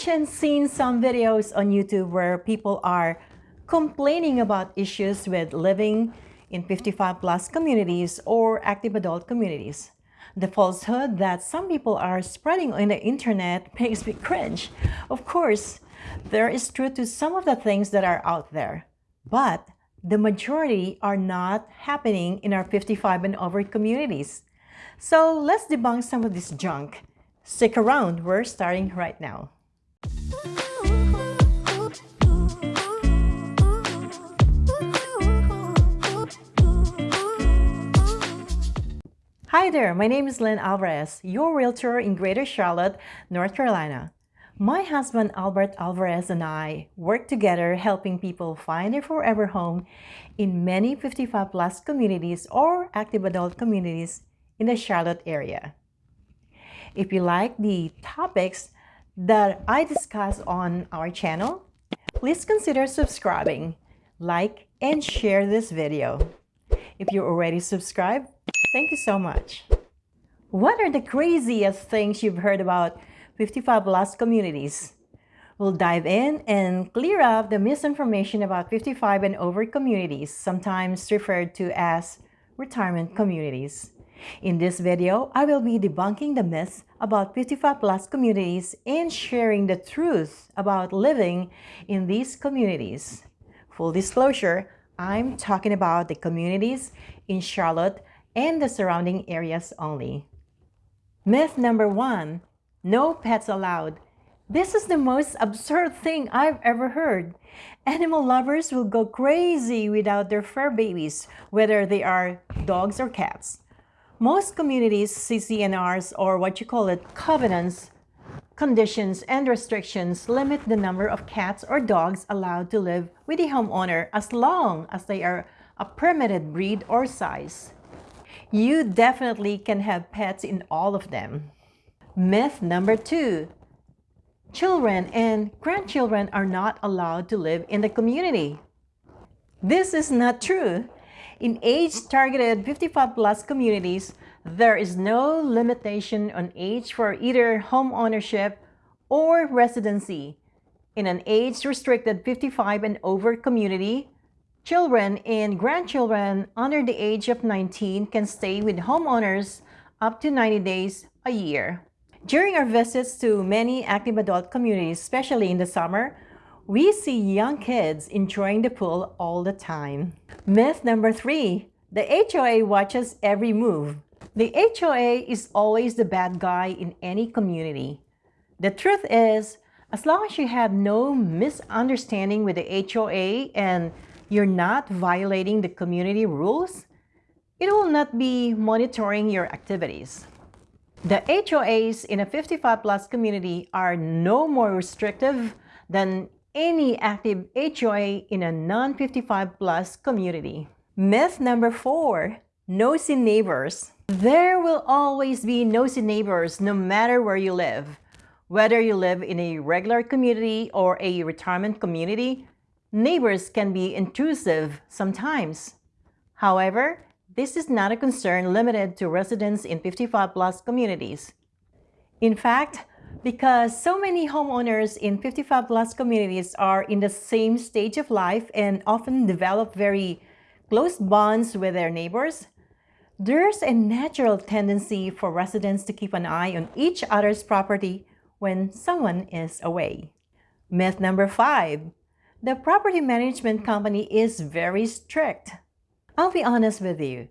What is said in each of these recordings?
watched and seen some videos on YouTube where people are complaining about issues with living in 55 plus communities or active adult communities. The falsehood that some people are spreading on the internet makes me cringe. Of course, there is truth to some of the things that are out there, but the majority are not happening in our 55 and over communities. So let's debunk some of this junk. Stick around, we're starting right now. Hi there, my name is Lynn Alvarez, your realtor in Greater Charlotte, North Carolina. My husband Albert Alvarez and I work together helping people find their forever home in many 55 plus communities or active adult communities in the Charlotte area. If you like the topics that I discuss on our channel, please consider subscribing, like, and share this video. If you're already subscribed, Thank you so much. What are the craziest things you've heard about 55 plus communities? We'll dive in and clear up the misinformation about 55 and over communities, sometimes referred to as retirement communities. In this video, I will be debunking the myths about 55 plus communities and sharing the truth about living in these communities. Full disclosure, I'm talking about the communities in Charlotte and the surrounding areas only. Myth number one, no pets allowed. This is the most absurd thing I've ever heard. Animal lovers will go crazy without their fur babies, whether they are dogs or cats. Most communities, CC&Rs, or what you call it, covenants, conditions, and restrictions limit the number of cats or dogs allowed to live with the homeowner as long as they are a permitted breed or size you definitely can have pets in all of them. Myth number two, children and grandchildren are not allowed to live in the community. This is not true. In age-targeted 55 plus communities, there is no limitation on age for either home ownership or residency. In an age-restricted 55 and over community, Children and grandchildren under the age of 19 can stay with homeowners up to 90 days a year. During our visits to many active adult communities, especially in the summer, we see young kids enjoying the pool all the time. Myth number three, the HOA watches every move. The HOA is always the bad guy in any community. The truth is, as long as you have no misunderstanding with the HOA and you're not violating the community rules, it will not be monitoring your activities. The HOAs in a 55 plus community are no more restrictive than any active HOA in a non-55 plus community. Myth number four, nosy neighbors. There will always be nosy neighbors no matter where you live. Whether you live in a regular community or a retirement community, Neighbors can be intrusive sometimes. However, this is not a concern limited to residents in 55 plus communities. In fact, because so many homeowners in 55 plus communities are in the same stage of life and often develop very close bonds with their neighbors, there's a natural tendency for residents to keep an eye on each other's property when someone is away. Myth number five, the property management hmm. company is very strict. I'll be honest with you.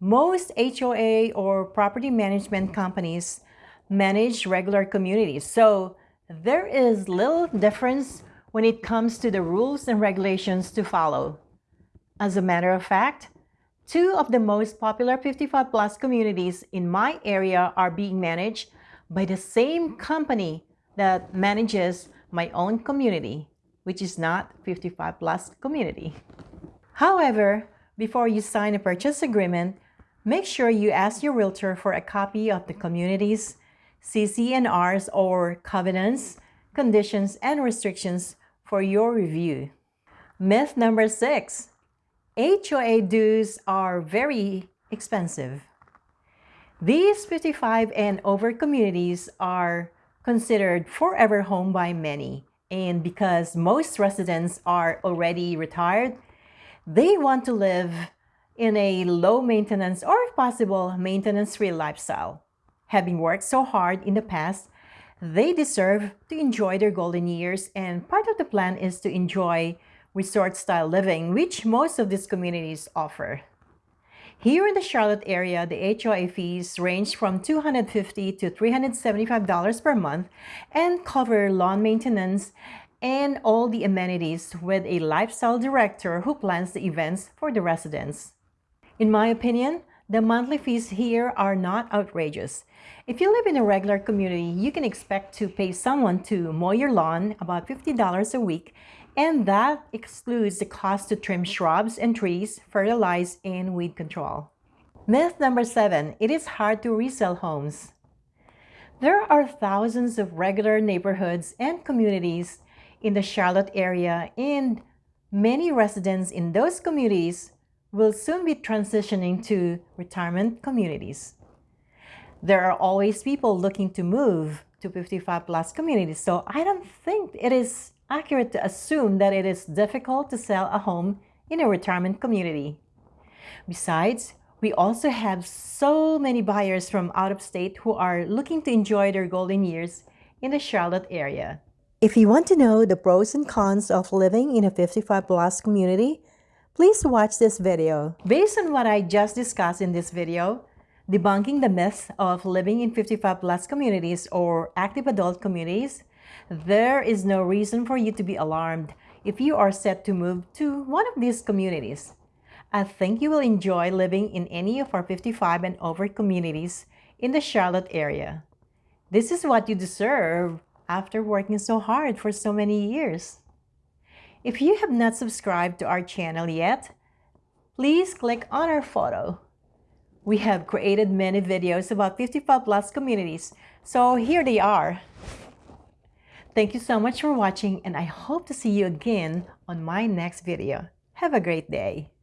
Most HOA or property management companies manage regular communities, so there is little difference when it comes to the rules and regulations to follow. As a matter of fact, two of the most popular 55 plus communities in my area are being managed by the same company that manages my own community which is not 55 plus community. However, before you sign a purchase agreement, make sure you ask your realtor for a copy of the community's CC&Rs or covenants, conditions, and restrictions for your review. Myth number six, HOA dues are very expensive. These 55 and over communities are considered forever home by many. And because most residents are already retired, they want to live in a low maintenance or if possible, maintenance-free lifestyle. Having worked so hard in the past, they deserve to enjoy their golden years and part of the plan is to enjoy resort-style living, which most of these communities offer. Here in the Charlotte area, the HOA fees range from 250 to $375 per month and cover lawn maintenance and all the amenities with a lifestyle director who plans the events for the residents. In my opinion, the monthly fees here are not outrageous. If you live in a regular community, you can expect to pay someone to mow your lawn about $50 a week, and that excludes the cost to trim shrubs and trees, fertilize, and weed control. Myth number seven, it is hard to resell homes. There are thousands of regular neighborhoods and communities in the Charlotte area, and many residents in those communities will soon be transitioning to retirement communities. There are always people looking to move to 55 plus communities, so I don't think it is accurate to assume that it is difficult to sell a home in a retirement community. Besides, we also have so many buyers from out of state who are looking to enjoy their golden years in the Charlotte area. If you want to know the pros and cons of living in a 55 plus community, Please watch this video. Based on what I just discussed in this video, debunking the myth of living in 55 plus communities or active adult communities, there is no reason for you to be alarmed if you are set to move to one of these communities. I think you will enjoy living in any of our 55 and over communities in the Charlotte area. This is what you deserve after working so hard for so many years. If you have not subscribed to our channel yet, please click on our photo. We have created many videos about 55 plus communities, so here they are. Thank you so much for watching and I hope to see you again on my next video. Have a great day.